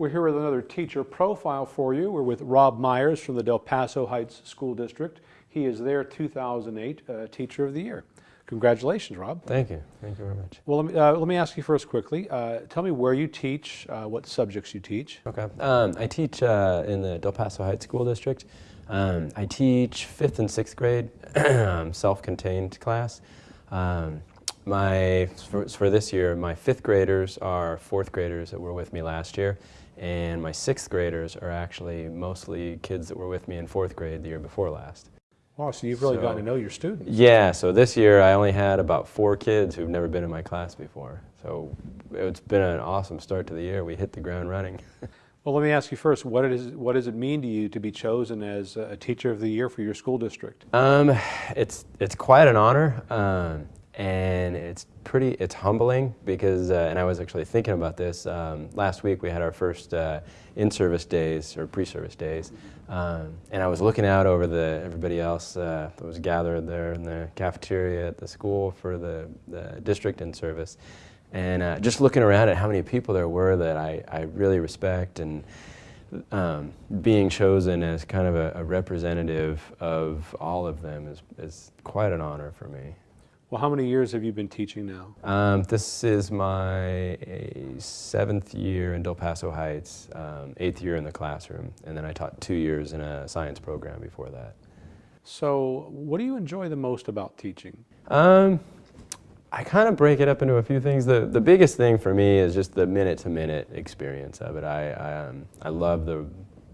We're here with another teacher profile for you. We're with Rob Myers from the Del Paso Heights School District. He is their 2008 uh, Teacher of the Year. Congratulations, Rob. Thank you. Thank you very much. Well, let me, uh, let me ask you first quickly. Uh, tell me where you teach, uh, what subjects you teach. Okay. Um, I teach uh, in the Del Paso Heights School District. Um, I teach fifth and sixth grade um, self-contained class. Um, my for, for, this year, my fifth graders are fourth graders that were with me last year, and my sixth graders are actually mostly kids that were with me in fourth grade the year before last. Wow, so you've really so, gotten to know your students. Yeah, so this year I only had about four kids who've never been in my class before. So it's been an awesome start to the year. We hit the ground running. well, let me ask you first, what, is, what does it mean to you to be chosen as a Teacher of the Year for your school district? Um, it's, it's quite an honor. Um, and it's pretty, it's humbling because, uh, and I was actually thinking about this, um, last week we had our first uh, in-service days, or pre-service days, um, and I was looking out over the, everybody else uh, that was gathered there in the cafeteria at the school for the, the district in-service, and uh, just looking around at how many people there were that I, I really respect, and um, being chosen as kind of a, a representative of all of them is, is quite an honor for me. Well, how many years have you been teaching now? Um, this is my seventh year in Del Paso Heights, um, eighth year in the classroom, and then I taught two years in a science program before that. So what do you enjoy the most about teaching? Um, I kind of break it up into a few things. The, the biggest thing for me is just the minute-to-minute -minute experience of it. I, I, um, I love the,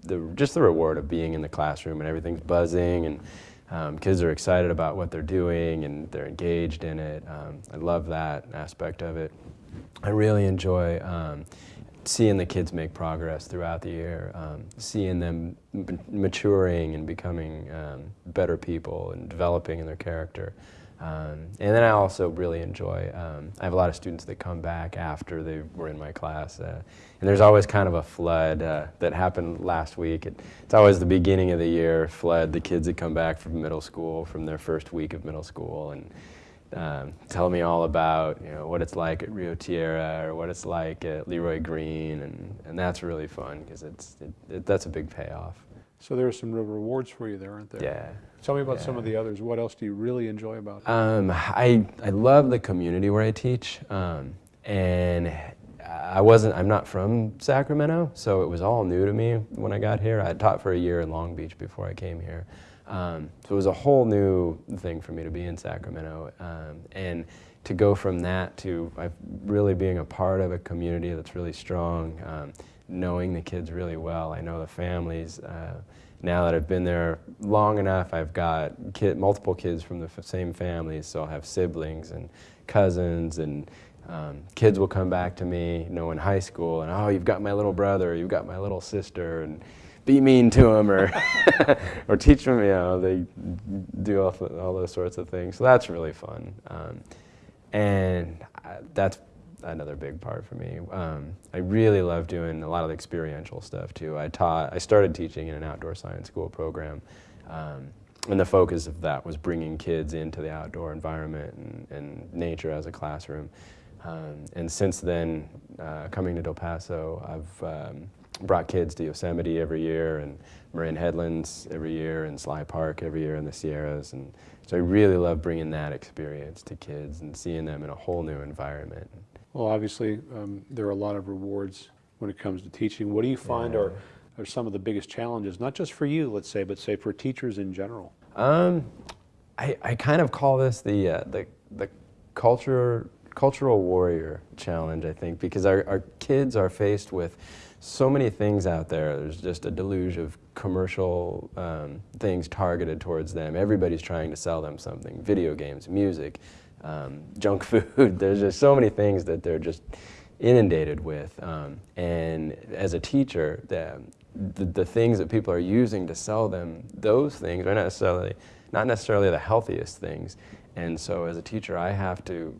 the, just the reward of being in the classroom and everything's buzzing and um, kids are excited about what they're doing and they're engaged in it. Um, I love that aspect of it. I really enjoy um, seeing the kids make progress throughout the year, um, seeing them maturing and becoming um, better people and developing in their character. Um, and then I also really enjoy, um, I have a lot of students that come back after they were in my class. Uh, and there's always kind of a flood uh, that happened last week. It, it's always the beginning of the year flood, the kids that come back from middle school, from their first week of middle school, and um, tell me all about you know, what it's like at Rio Tierra or what it's like at Leroy Greene. And, and that's really fun because it's, it, it, that's a big payoff. So there are some real rewards for you there, aren't there? Yeah. Tell me about yeah. some of the others. What else do you really enjoy about it? Um, I, I love the community where I teach. Um, and I wasn't, I'm not from Sacramento, so it was all new to me when I got here. I taught for a year in Long Beach before I came here. Um, so it was a whole new thing for me to be in Sacramento. Um, and to go from that to uh, really being a part of a community that's really strong, um, knowing the kids really well. I know the families. Uh, now that I've been there long enough, I've got kid, multiple kids from the same families, so I'll have siblings and cousins, and um, kids will come back to me, you know, in high school, and oh, you've got my little brother, you've got my little sister, and be mean to them, or or teach them, you know, they do all, all those sorts of things. So that's really fun, um, and I, that's another big part for me. Um, I really love doing a lot of the experiential stuff too. I taught, I started teaching in an outdoor science school program, um, and the focus of that was bringing kids into the outdoor environment and, and nature as a classroom. Um, and since then, uh, coming to Del Paso, I've um, brought kids to Yosemite every year and Marin Headlands every year and Sly Park every year in the Sierras. And so I really love bringing that experience to kids and seeing them in a whole new environment. Well, obviously, um, there are a lot of rewards when it comes to teaching. What do you find yeah. are, are some of the biggest challenges, not just for you, let's say, but say for teachers in general? Um, I, I kind of call this the, uh, the, the culture, cultural warrior challenge, I think, because our, our kids are faced with so many things out there. There's just a deluge of commercial um, things targeted towards them. Everybody's trying to sell them something, video games, music, um, junk food. There's just so many things that they're just inundated with. Um, and as a teacher, the, the, the, things that people are using to sell them, those things are not necessarily, not necessarily the healthiest things. And so as a teacher, I have to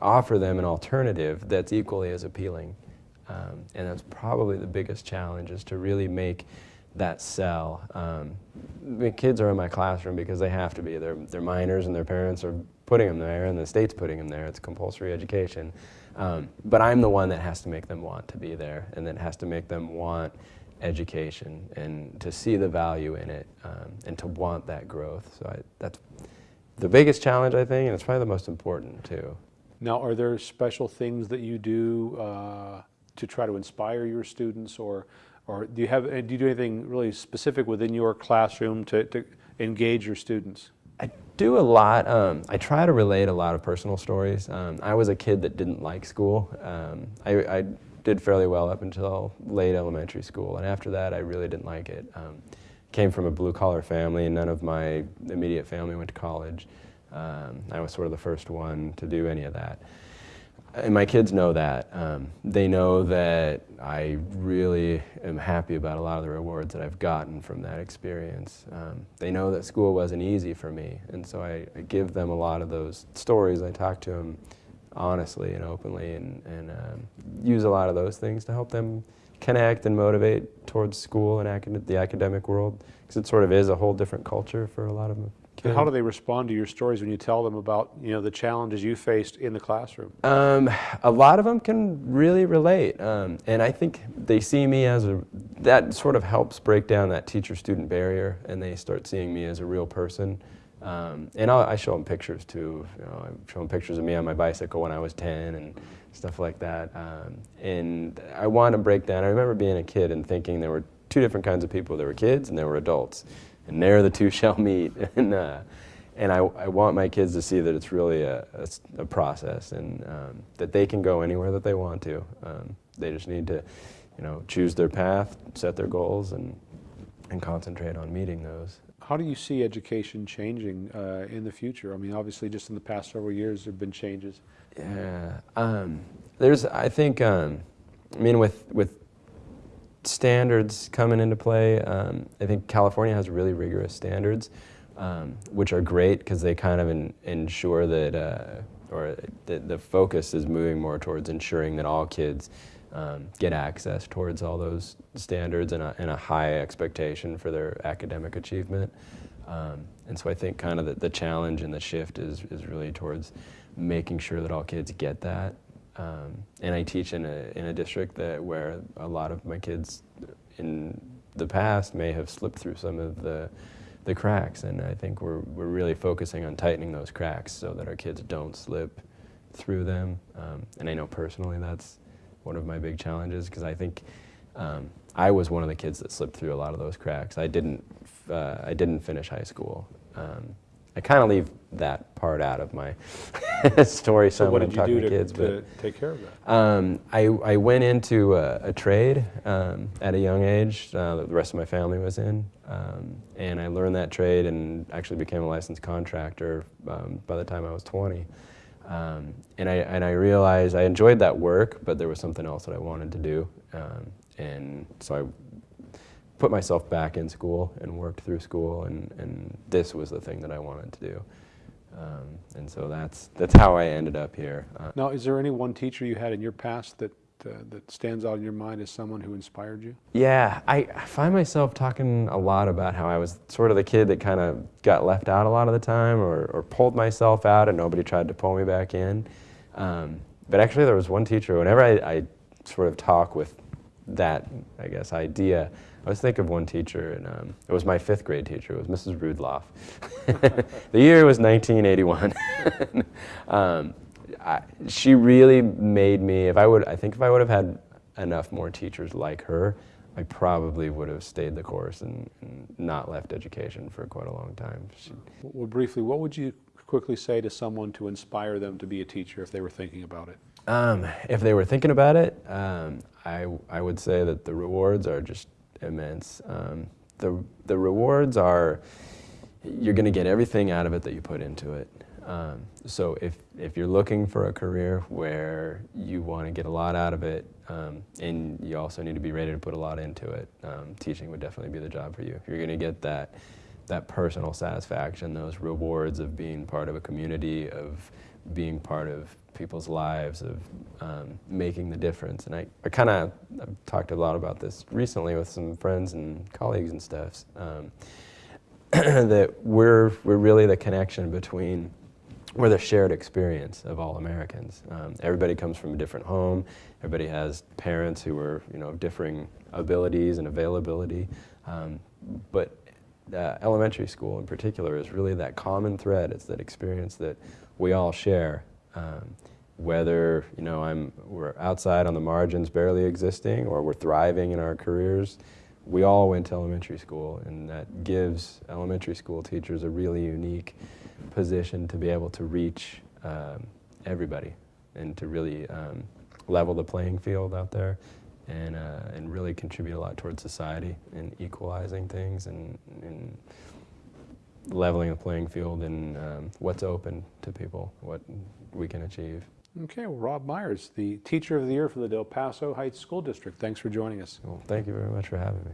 offer them an alternative that's equally as appealing. Um, and that's probably the biggest challenge is to really make that sell. Um, the kids are in my classroom because they have to be. They're, they're minors and their parents are putting them there and the state's putting them there. It's compulsory education. Um, but I'm the one that has to make them want to be there and that has to make them want education and to see the value in it um, and to want that growth. So I, that's the biggest challenge, I think, and it's probably the most important too. Now, are there special things that you do uh, to try to inspire your students, or, or do you have do you do anything really specific within your classroom to, to engage your students? Do a lot. Um, I try to relate a lot of personal stories. Um, I was a kid that didn't like school. Um, I, I, did fairly well up until late elementary school, and after that, I really didn't like it. Um, came from a blue collar family, and none of my immediate family went to college. Um, I was sort of the first one to do any of that. And my kids know that. Um, they know that I really am happy about a lot of the rewards that I've gotten from that experience. Um, they know that school wasn't easy for me, and so I, I, give them a lot of those stories. I talk to them honestly and openly and, and um, use a lot of those things to help them connect and motivate towards school and acad the academic world, because it sort of is a whole different culture for a lot of them. And how do they respond to your stories when you tell them about you know the challenges you faced in the classroom? Um, a lot of them can really relate, um, and I think they see me as a that sort of helps break down that teacher-student barrier, and they start seeing me as a real person. Um, and I'll, i show them pictures too. You know, I show them pictures of me on my bicycle when I was 10 and stuff like that. Um, and I want to break down. I remember being a kid and thinking there were two different kinds of people. There were kids and there were adults and there the two shall meet. and uh, and I, I, want my kids to see that it's really a, a, a process and um, that they can go anywhere that they want to. Um, they just need to, you know, choose their path, set their goals, and and concentrate on meeting those. How do you see education changing uh, in the future? I mean, obviously, just in the past several years, there have been changes. Yeah, um, there's. I think. Um, I mean, with with standards coming into play. Um, I think California has really rigorous standards, um, which are great because they kind of in, ensure that, uh, or the, the focus is moving more towards ensuring that all kids um, get access towards all those standards and a, and a high expectation for their academic achievement. Um, and so I think kind of the, the challenge and the shift is, is really towards making sure that all kids get that um, and I teach in a, in a district that where a lot of my kids in the past may have slipped through some of the, the cracks. And I think we're, we're really focusing on tightening those cracks so that our kids don't slip through them. Um, and I know personally that's one of my big challenges because I think um, I was one of the kids that slipped through a lot of those cracks. I didn't, uh, I didn't finish high school. Um, I kind of leave that part out of my story so what did you do to, kids, to take care of that? Um, I, I went into a, a trade um, at a young age uh, that the rest of my family was in, um, and I learned that trade and actually became a licensed contractor um, by the time I was 20. Um, and, I, and I realized I enjoyed that work, but there was something else that I wanted to do. Um, and so I put myself back in school and worked through school, and, and this was the thing that I wanted to do. Um, and so that's, that's how I ended up here. Uh, now, is there any one teacher you had in your past that, uh, that stands out in your mind as someone who inspired you? Yeah, I, I find myself talking a lot about how I was sort of the kid that kind of got left out a lot of the time or, or pulled myself out and nobody tried to pull me back in. Um, but actually there was one teacher, whenever I, I sort of talk with that, I guess, idea, I always think of one teacher, and um, it was my fifth grade teacher. It was Mrs. Rudloff. the year was 1981. um, I, she really made me. If I would, I think if I would have had enough more teachers like her, I probably would have stayed the course and, and not left education for quite a long time. She, well, briefly, what would you quickly say to someone to inspire them to be a teacher if they were thinking about it? Um, if they were thinking about it, um, I, I would say that the rewards are just immense. Um, the, the rewards are, you're going to get everything out of it that you put into it. Um, so if, if you're looking for a career where you want to get a lot out of it, um, and you also need to be ready to put a lot into it, um, teaching would definitely be the job for you. You're going to get that, that personal satisfaction, those rewards of being part of a community, of being part of people's lives, of um, making the difference. And I, I kind of talked a lot about this recently with some friends and colleagues and stuff, um, that we're, we're really the connection between we're the shared experience of all Americans. Um, everybody comes from a different home. Everybody has parents who are, you know, differing abilities and availability. Um, but uh, elementary school in particular is really that common thread. It's that experience that we all share. Um, whether you know I'm we're outside on the margins, barely existing, or we're thriving in our careers, we all went to elementary school, and that gives elementary school teachers a really unique position to be able to reach um, everybody and to really um, level the playing field out there and, uh, and really contribute a lot towards society and equalizing things and, and leveling the playing field and um, what's open to people, what we can achieve. Okay, well, Rob Myers, the Teacher of the Year for the Del Paso Heights School District. Thanks for joining us. Well, thank you very much for having me.